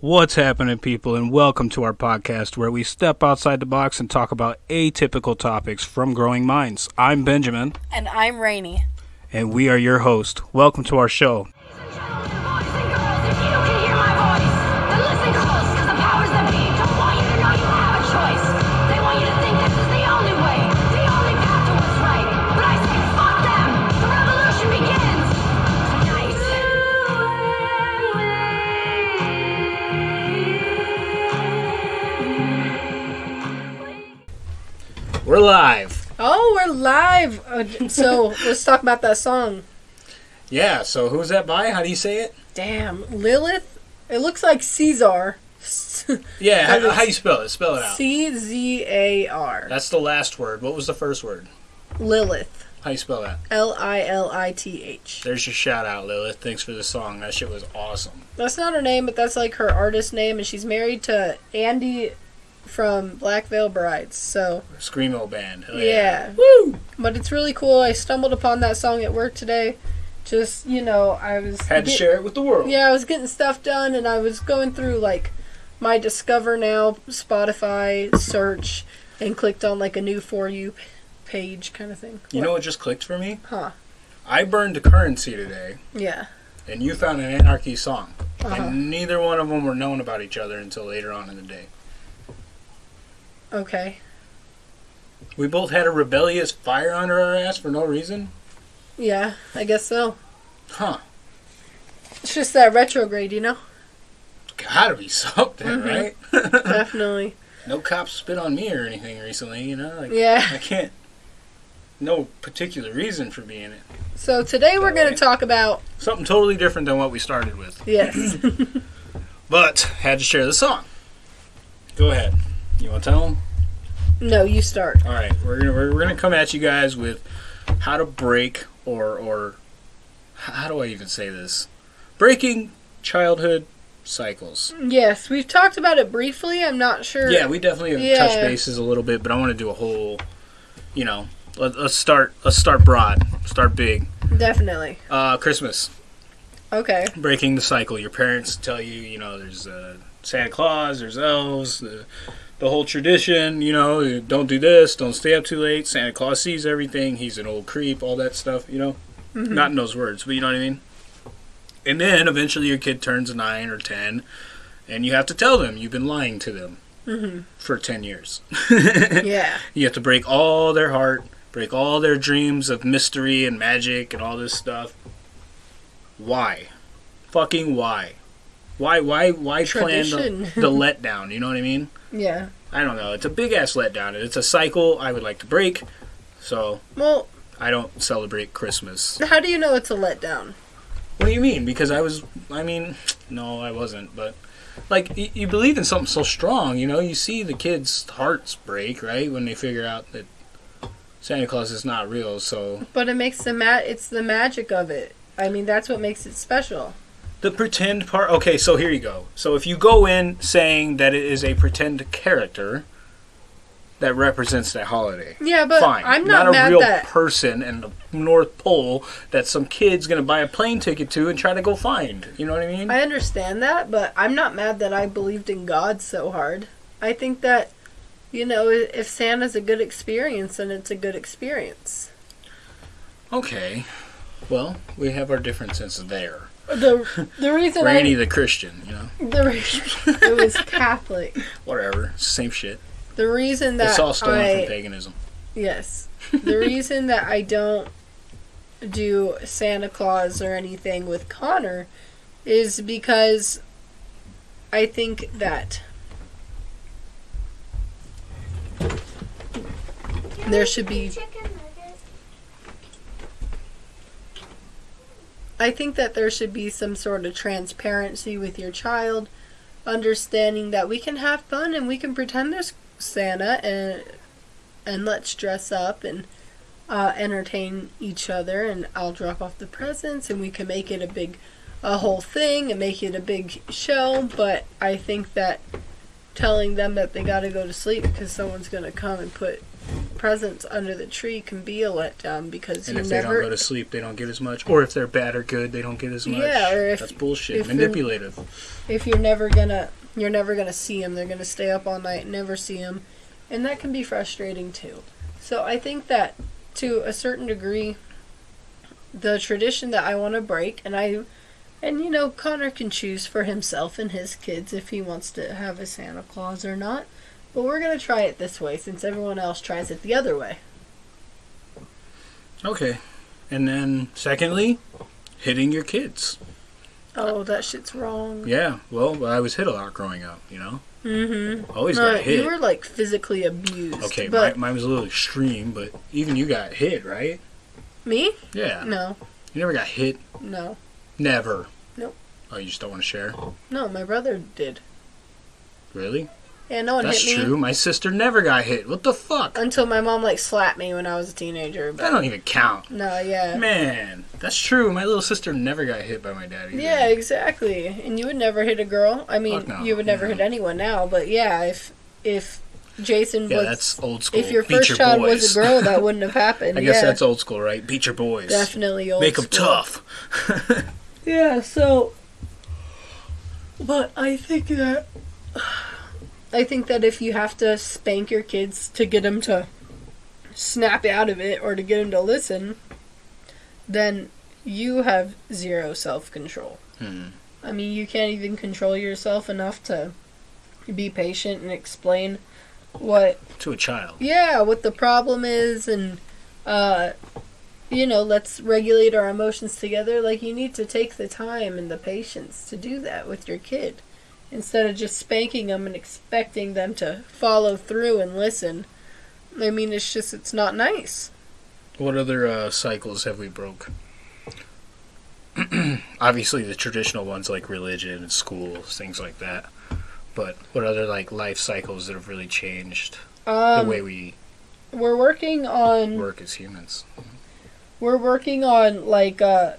What's happening, people, and welcome to our podcast where we step outside the box and talk about atypical topics from growing minds. I'm Benjamin, And I'm Rainy. and we are your host. Welcome to our show. We're live. Oh, we're live. Uh, so let's talk about that song. Yeah, so who's that by? How do you say it? Damn, Lilith. It looks like Caesar. Yeah, how, how you spell it? Spell it out. C Z A R. That's the last word. What was the first word? Lilith. How you spell that? L I L I T H. There's your shout out, Lilith. Thanks for the song. That shit was awesome. That's not her name, but that's like her artist name, and she's married to Andy from Black Veil Brides. So Screamo band. Hell yeah. Woo! But it's really cool. I stumbled upon that song at work today. Just you know, I was Had to share it with the world. Yeah, I was getting stuff done and I was going through like my Discover Now Spotify search and clicked on like a new for you page kind of thing. You know what just clicked for me? Huh. I burned a currency today. Yeah. and you found an Anarchy song. Uh-huh. And neither one of them were known about each other until later on in the day. Okay. We both had a rebellious fire under our ass for no reason? Yeah, I guess so. Huh. It's just that retrograde, you know? Gotta be something, Mhm. right? Definitely. no cops spit on me or anything recently, you know? Like, Yeah. I can't. No particular reason for being it. So today we're going to talk about Something totally different than what we started with. yes. But, had to share the song. Go ahead. You want to tell them? no, you start. All right, we're gonna we're, we're gonna come at you guys with how to break or or how do I even say this? Breaking childhood cycles. Yes, we've talked about it briefly. I'm not sure. Yeah, we definitely have Yeah. touched bases a little bit, but I want to do a whole. You know, let, let's start. Let's start broad. Start big. Definitely. Uh, Christmas, Okay. breaking the cycle. Your parents tell you, you know, there's uh, Santa Claus, there's elves, the the whole tradition. You know, don't do this, don't stay up too late. Santa Claus sees everything. He's an old creep. All that stuff. You know. Mhm. Not in those words, but you know what I mean? And then eventually your kid turns 9 or 10, and you have to tell them you've been lying to them Mhm. for 10 years. Yeah. you have to break all their heart, break all their dreams of mystery and magic and all this stuff. Why? Fucking why? Why, why, why plan the, the letdown? You know what I mean? Yeah. I don't know. It's a big ass letdown. It's a cycle I would like to break, so Well, I don't celebrate Christmas. how do you know it's a letdown? What do you mean? Because I was, I mean, no, I wasn't, but like y- you believe in something so strong, you know, you see the kids' hearts break, right, when they figure out that Santa Claus is not real. So But it makes the ma- it's the magic of it. I mean, that's what makes it special. The pretend part. Okay, so here you go. So if you go in saying that it is a pretend character that represents that holiday. Yeah, but Fine. I'm not, a mad real that person in the North Pole that some kid's gonna buy a plane ticket to and try to go find. You know what I mean? I understand that, but I'm not mad that I believed in God so hard. I think that you know, if Santa's a good experience, then it's a good experience. Okay. Well, we have our differences there. The the reason Rainy I the Christian, you know. the re- it was Catholic. Whatever. Same shit. The reason that It's all stolen I from paganism. Yes. The reason that I don't do Santa Claus or anything with Connor is because I think that there should be I think that there should be some sort of transparency with your child, understanding that we can have fun and we can pretend there's Santa and and let's dress up and uh, entertain each other and I'll drop off the presents and we can make it a big a whole thing and make it a big show but I think that telling them that they got to go to sleep because someone's going to come and put presents under the tree can be a letdown because And you if they never don't go to sleep, they don't get as much. Or if they're bad or good, they don't get as much. Yeah, or if- that's bullshit. if Manipulative. if you're never gonna you're never gonna see them they're gonna stay up all night and never see them and that can be frustrating too so i think that to a certain degree the tradition that i want to break and i and you know connor can choose for himself and his kids if he wants to have a santa claus or not but we're gonna try it this way since everyone else tries it the other way Okay. And then, secondly, hitting your kids. oh that shit's wrong Yeah. Well, I was hit a lot growing up. You know, mm-hmm always no, got hit. you were like physically abused okay, but mine, mine was a little extreme, but even you got hit, right? me Yeah. no You never got hit. no Never. Nope. Oh, you just don't want to share? no my brother did Really? Yeah, no one That's hit me That's true. My sister never got hit. What the fuck? until my mom like slapped me when I was a teenager. That But don't even count. no, yeah, Man, that's true. My little sister never got hit by my daddy. yeah, exactly. And you would never hit a girl. I mean, no, you would never hit anyone now. But yeah, if if Jason Yeah, was that's old school. if your Beat first your child boys. was a girl, that wouldn't have happened. I guess yeah, that's old school, right? Beat your boys. definitely old. School. Make them tough. Yeah, so but I think that I think that if you have to spank your kids to get them to snap out of it or to get them to listen, then you have zero self-control. Hmm. I mean, you can't even control yourself enough to be patient and explain what To a child. yeah, what the problem is and uh you know, let's regulate our emotions together. Like you need to take the time and the patience to do that with your kid instead of just spanking them and expecting them to follow through and listen. I mean, it's just it's not nice. What other uh, cycles have we broke? Obviously, the traditional ones like religion and schools, things like that. But what other like life cycles that have really changed the Um way we we're working on work as humans? we're working on like uh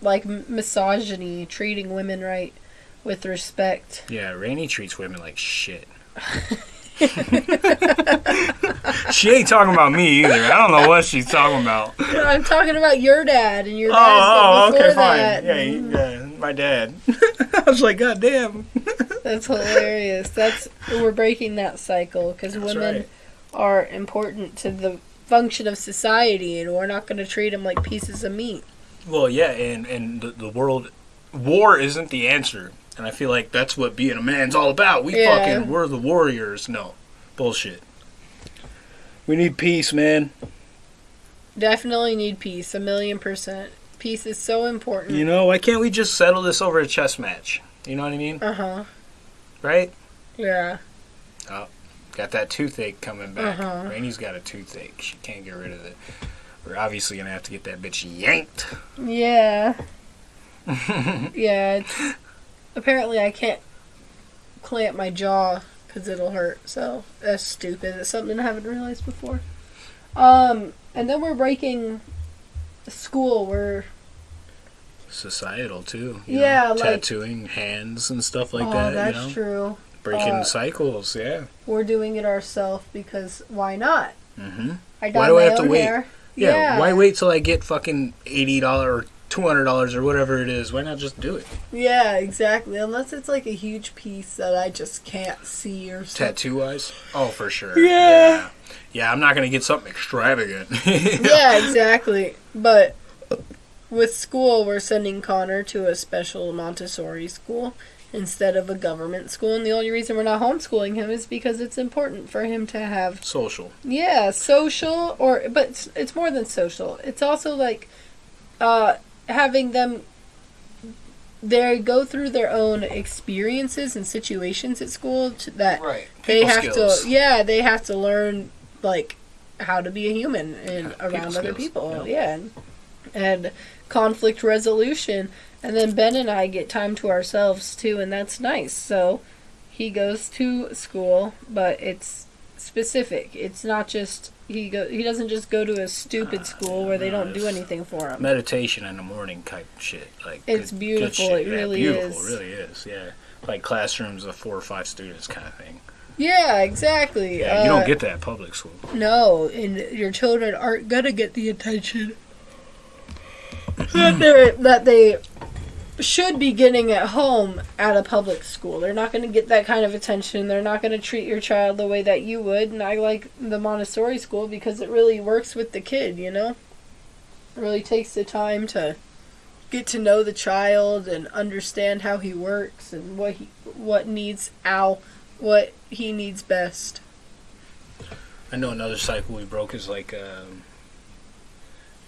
like misogyny, treating women right with respect. Yeah, Rainey treats women like shit. she ain't talking about me either. I don't know what she's talking about. I'm talking about your dad and your Oh, dad oh, before okay, fine. Yeah, yeah, my dad. I was like, God damn. That's hilarious. That's we're breaking that cycle because women right. are important to the function of society, and we're not going to treat them like pieces of meat. Well, yeah, and and the, the world, war isn't the answer, and I feel like that's what being a man's all about. We Yeah. fucking we're the warriors. No, bullshit. We need peace, man. Definitely need peace, a million percent. Peace is so important. You know, why can't we just settle this over a chess match? You know what I mean, Uh huh. right? Yeah. Oh, got that toothache coming back. Uh-huh. Rainey's got a toothache. She can't get rid of it. We're obviously gonna have to get that bitch yanked. Yeah. yeah. Apparently, I can't clamp my jaw because it'll hurt. So that's stupid. It's something I haven't realized before. Um, and then we're breaking school. We're Societal too. Yeah, know, like- tattooing hands and stuff like oh, that. that's you know, true. breaking Uh, cycles. Yeah. We're doing it ourselves because why not? Mm-hmm. I dyed Why do my I have to wait? hair. Yeah, Why wait till I get fucking eighty dollar two hundred dollars or whatever it is? Why not just do it? Yeah, exactly. Unless it's like a huge piece that I just can't see or something. Tattoo wise? Oh, for sure. Yeah. yeah. Yeah, I'm not gonna get something extravagant. yeah, exactly. But with school, we're sending Connor to a special Montessori school instead of a government school. And the only reason we're not homeschooling him is because it's important for him to have, Social. yeah, social or, but it's, it's more than social. It's also like uh, having them. They go through their own experiences and situations at school to, that Right. they People have skills. to yeah they have to learn like how to be a human and Yeah, around people other skills, people yeah. yeah, and, and conflict resolution and then ben and i get time to ourselves too and that's nice so he goes to school but it's specific. It's not just he go. He doesn't just go to a Ah, stupid school where they don't do anything for him. meditation in the morning type shit. Like It's beautiful, it really beautiful, is. really is. Yeah, like classrooms of four or five students kind of thing. Yeah, exactly. Yeah, you Uh, don't get that at public school. No, and your children aren't gonna get the attention that they that they should be getting at home at a public school. They're not gonna get that kind of attention. They're not gonna treat your child the way that you would. And I like the Montessori school because it really works with the kid. You know, it really takes the time to get to know the child and understand how he works and what he what needs ow what he needs best. I know another cycle we broke is like um,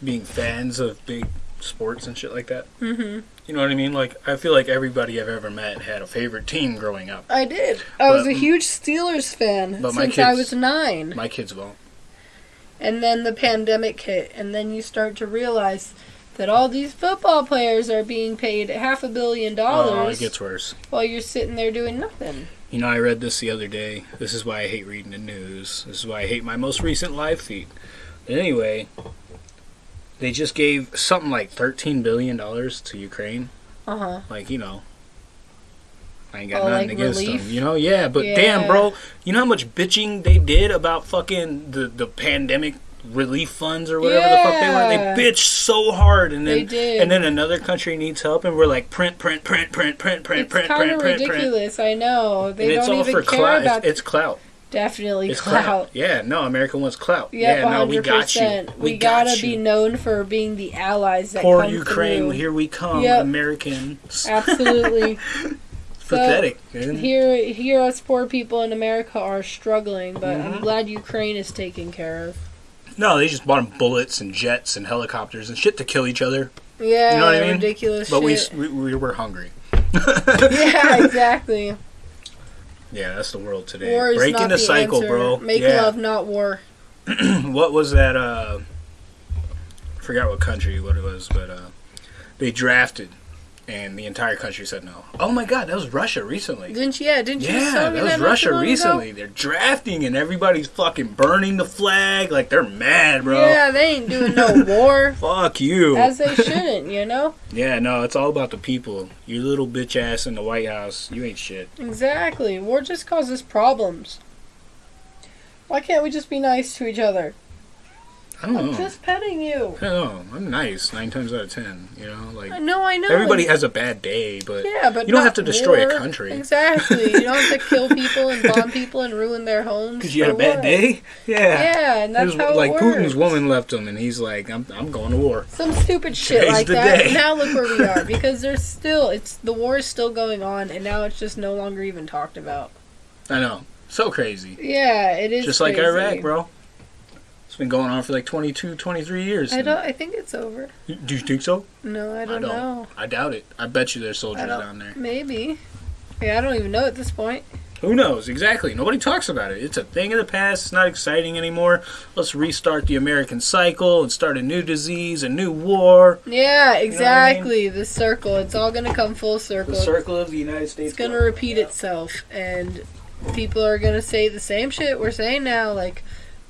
being fans of big sports and shit like that. Mm-hmm. You know what I mean? Like I feel like everybody I've ever met had a favorite team growing up. I did. I was a huge Steelers fan But my since I was nine. My kids won't. And then the pandemic hit, and then you start to realize that all these football players are being paid half a billion dollars Oh, it gets worse. while you're sitting there doing nothing. You know, I read this the other day. This is why I hate reading the news. This is why I hate my most recent live feed. But anyway, they just gave something like thirteen billion dollars to Ukraine. Uh huh. Like you know, I ain't got Oh, nothing like against relief? them. You know, yeah. But Yeah. damn, bro, you know how much bitching they did about fucking the the pandemic relief funds or whatever the fuck they were. They bitched so hard, and then They did. and then another country needs help, and we're like print, print, print, print, print, print, It's print, print, print, print. ridiculous. I know they And don't all even for care clout. about It's, it's clout. Definitely It's clout. clout. Yeah, no, America wants clout. Yep, yeah, no, we got you. We, We got gotta you. be known for being the allies that Poor Ukraine, through. here we come, Yep. Americans. Absolutely. So, Pathetic, man. Here, here, us poor people in America are struggling, but I'm Mhm. glad Ukraine is taken care of. No, they just bought them bullets and jets and helicopters and shit to kill each other. Yeah, You know what I mean? ridiculous But we, we we were hungry. yeah, exactly. Yeah, that's the world today. War is Breaking not the, the cycle, answer. bro. Make yeah. love, not war. what was that? Uh, I forgot what country what it was, but uh, they drafted, and the entire country said no. Oh my God, that was Russia recently. Didn't you? Yeah, didn't you? Yeah, that was Russia long ago? recently. They're drafting and everybody's fucking burning the flag. Like they're mad, bro. Yeah, they ain't doing no war. Fuck you. As they shouldn't, you know? yeah, no, it's all about the people. You little bitch ass in the White House, you ain't shit. Exactly. War just causes problems. Why can't we just be nice to each other? I don't I'm know. just petting you. I don't know. I'm nice nine times out of ten. You know, like I know, I know. everybody has a bad day, but Yeah, but You don't have to destroy a country. Exactly. You don't have to kill people and bomb people and ruin their homes. because you had a bad what? day. Yeah. Yeah, and that's His- how it like works. Putin's woman left him, and he's like, "I'm, I'm going to war." Some stupid shit Today's like the that. day. Now look where we are because there's still it's the war is still going on and now it's just no longer even talked about. I know, so crazy. Yeah, it is Just like. Iraq, bro. It's been going on for like 22, 23 years. I don't. I think it's over. Do you think so? No, I don't, know. I doubt it. I bet you there's soldiers down there. Maybe. Yeah, I don't even know at this point. Who knows? Exactly. Nobody talks about it. It's a thing of the past. It's not exciting anymore. Let's restart the American cycle and start a new disease, a new war. Yeah, what I mean? exactly. The circle. It's all gonna come full circle. The circle of the United States. It's gonna repeat itself, and people are gonna say the same shit we're saying now, like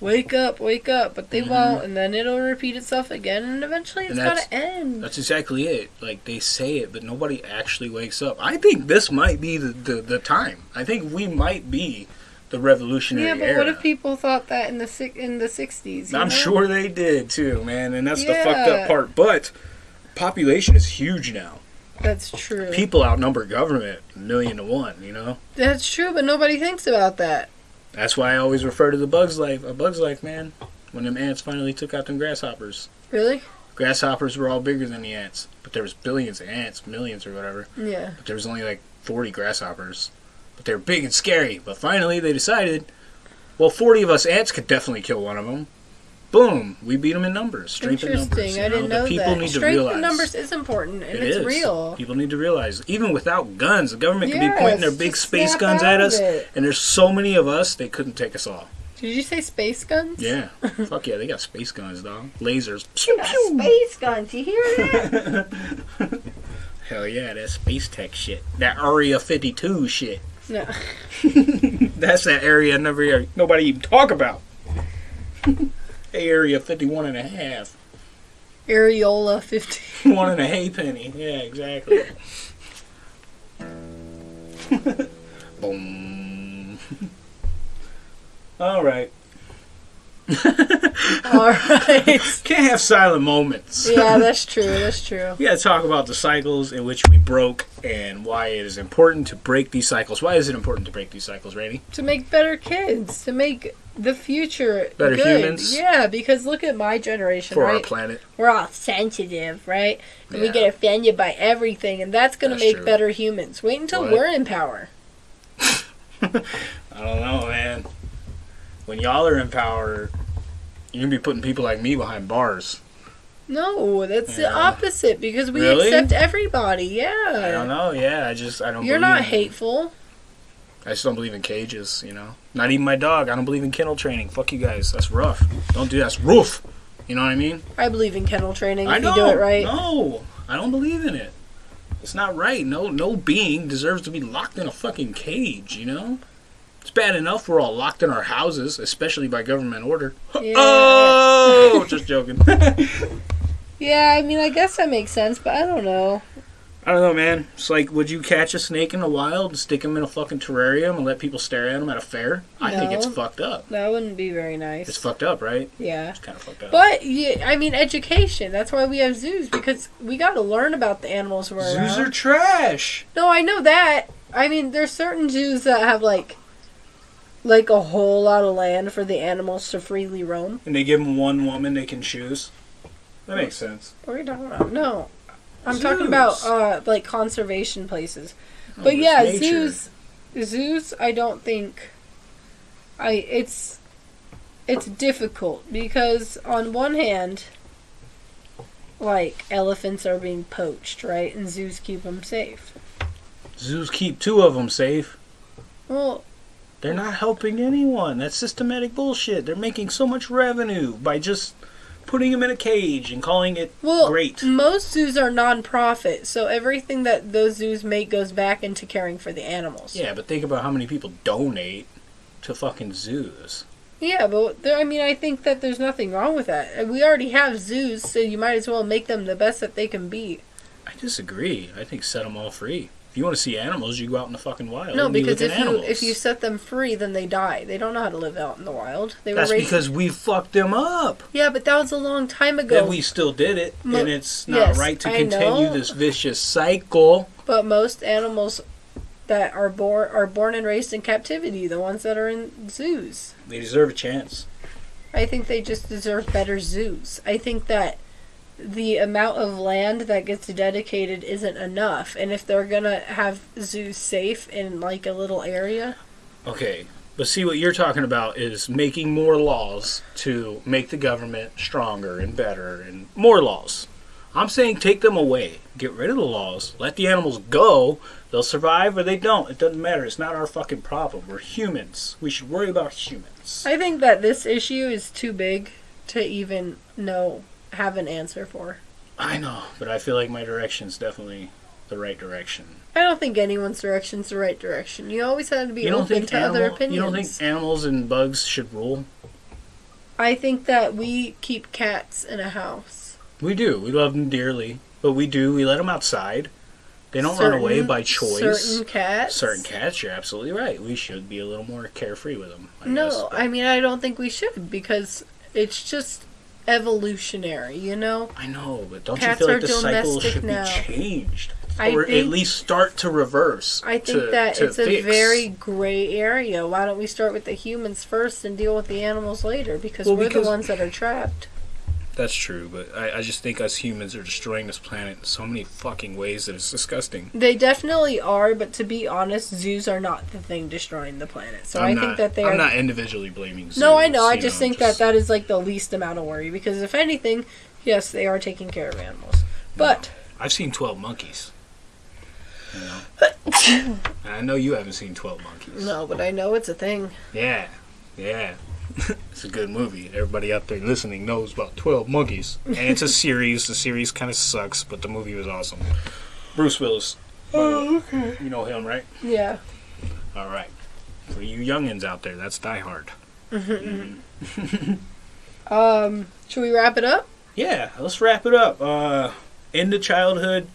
"wake up, wake up," but they Mhm. won't, and then it'll repeat itself again, and eventually it's that's- gotta end. That's exactly it. Like they say it, but nobody actually wakes up. I think this might be the, the, the time. I think we might be the revolutionary Yeah, but era. what if people thought that in the in the sixties? I'm sure they did too, man, and that's the fucked up part. But population is huge now. that's true. People outnumber government a million to one. You know. That's true, but nobody thinks about that. That's why I always refer to the Bugs Life. A Bugs Life, man. When them ants finally took out them grasshoppers. Really? Grasshoppers were all bigger than the ants, but there was billions of ants, millions or whatever. Yeah. But there was only like 40 grasshoppers. But they were big and scary. But finally they decided, well, 40 of us ants could definitely kill one of them. Boom, we beat them in numbers. Strength in Interesting. numbers. you I didn't The know people that. need to Strength realize. in numbers is important, and It it's is. real. People need to realize, even without guns, the government could be pointing their big space guns at us, it. and there's so many of us, they couldn't take us all. Did you say space guns? Yeah, fuck yeah, they got space guns, dog. Lasers. Pew, pew. space guns. You hear that? Hell yeah, that space tech shit. That Area 52 shit. no. That's that area never nobody even talk about. Area 51 and a half. Areola 50. One and a halfpenny. Yeah, exactly. Boom. All right. All right. Can't have silent moments. Yeah, that's true. That's true. We got to talk about the cycles in which we broke and why it is important to break these cycles. Why is it important to break these cycles, Randy? To make better kids, to make the future Better good. humans? Yeah, because look at my generation, For our planet. We're all sensitive, right? And we get offended by everything, and that's going to make true. better humans. Wait until What? we're in power. I don't know, man. When y'all are in power, you're going to be putting people like me behind bars. No, that's the opposite because we Really? accept everybody. Yeah. I don't know. Yeah, I just, I don't You're not hateful. I just don't believe in cages, you know? Not even my dog. I don't believe in kennel training. Fuck you guys. That's rough. Don't do that. That's rough. You know what I mean? I believe in kennel training I if know. you do it right. No, I don't believe in it. It's not right. No, no being deserves to be locked in a fucking cage. You know, it's bad enough we're all locked in our houses, especially by government order. Yeah. Oh, just joking. Yeah, I mean, I guess that makes sense, but I don't know. I don't know, man. It's like, would you catch a snake in the wild and stick him in a fucking terrarium and let people stare at him at a fair? I think it's fucked up. That wouldn't be very nice. It's fucked up, right? yeah. It's kind of fucked up. But yeah, I mean, education. That's why we have zoos because we got to learn about the animals we're Zoos around. are trash. No, I know that. I mean, there's certain zoos that have like, like a whole lot of land for the animals to freely roam. And they give them one woman they can choose. That makes sense. What are you talking about? No, I'm talking about uh, like conservation places. Oh, But yeah, nature. zoos, zoos. I don't think. I it's, it's difficult because on one hand, like elephants are being poached, right, and zoos keep them safe. Zoos keep two of them safe. Well, They're not helping anyone. That's systematic bullshit. They're making so much revenue by just putting them in a cage and calling it well, great. most zoos are non-profit, so everything that those zoos make goes back into caring for the animals. Yeah, but think about how many people donate to fucking zoos. Yeah, but there, I mean, I think that there's nothing wrong with that. We already have zoos, so you might as well make them the best that they can be. I disagree. I think set them all free. If you want to see animals, you go out in the fucking wild. No, because if you if you set them free, then they die. They don't know how to live out in the wild. They That's were raised. because we fucked them up. yeah, but that was a long time ago. We still did it, Mo- and it's not yes, right to continue this vicious cycle. But most animals that are born are born and raised in captivity. The ones that are in zoos. They deserve a chance. I think they just deserve better zoos. I think that the amount of land that gets dedicated isn't enough, and if they're gonna have zoos safe in like a little area, Okay, but see what you're talking about is making more laws to make the government stronger and better and more laws. I'm saying take them away. Get rid of the laws. Let the animals go. They'll survive or they don't. It doesn't matter. It's not our fucking problem. We're humans. We should worry about humans. I think that this issue is too big to even know have an answer for. I know, but I feel like my direction's definitely the right direction. I don't think anyone's direction's the right direction. You always have to be You don't open think to other opinions. you don't think animals and bugs should rule? I think that we keep cats in a house. We do. We love them dearly, but we do. We let them outside. They don't run away by choice. Certain cats. Certain cats, you're absolutely right. We should be a little more carefree with them. I no, guess, I mean I don't think we should because it's just evolutionary, you know? I know, but don't Cats you feel like the cycle should now. be changed, I or at least start to reverse? I think to- that to it's a very gray area. Why don't we start with the humans first and deal with the animals later? Because Well, we're because- the ones that are trapped. That's true, but I, I just think us humans are destroying this planet in so many fucking ways that it's disgusting. They definitely are, but to be honest, zoos are not the thing destroying the planet. So I'm I not, think that they I'm are. not individually blaming. Zoos, no, I know. I just know, think that that is like the least amount of worry because if anything, yes, they are taking care of animals. But I've seen Twelve Monkeys. You know, I know you haven't seen Twelve Monkeys. no, but I know it's a thing. Yeah, yeah. it's a good movie. Everybody out there listening knows about Twelve Monkeys, and it's a series. The series kind of sucks, but the movie was awesome. Bruce Willis. by the way. Oh, okay. You know him, right? Yeah. All right. For you youngins out there, that's Die Hard. Um, should we wrap it up? Yeah, let's wrap it up. Uh, into childhood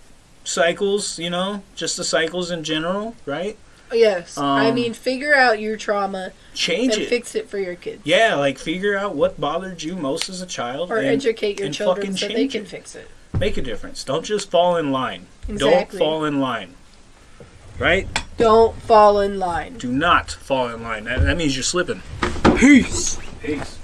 cycles, you know, just the cycles in general, right? Yes. I Um, mean, figure out your trauma Change and it. fix it for your kids. yeah, like figure out what bothered you most as a child Or and educate your and children so they can it. fix it. make a difference. Don't just fall in line. Exactly. Don't fall in line. Right? Don't fall in line. Do not fall in line. That, that means you're slipping. Peace. Peace.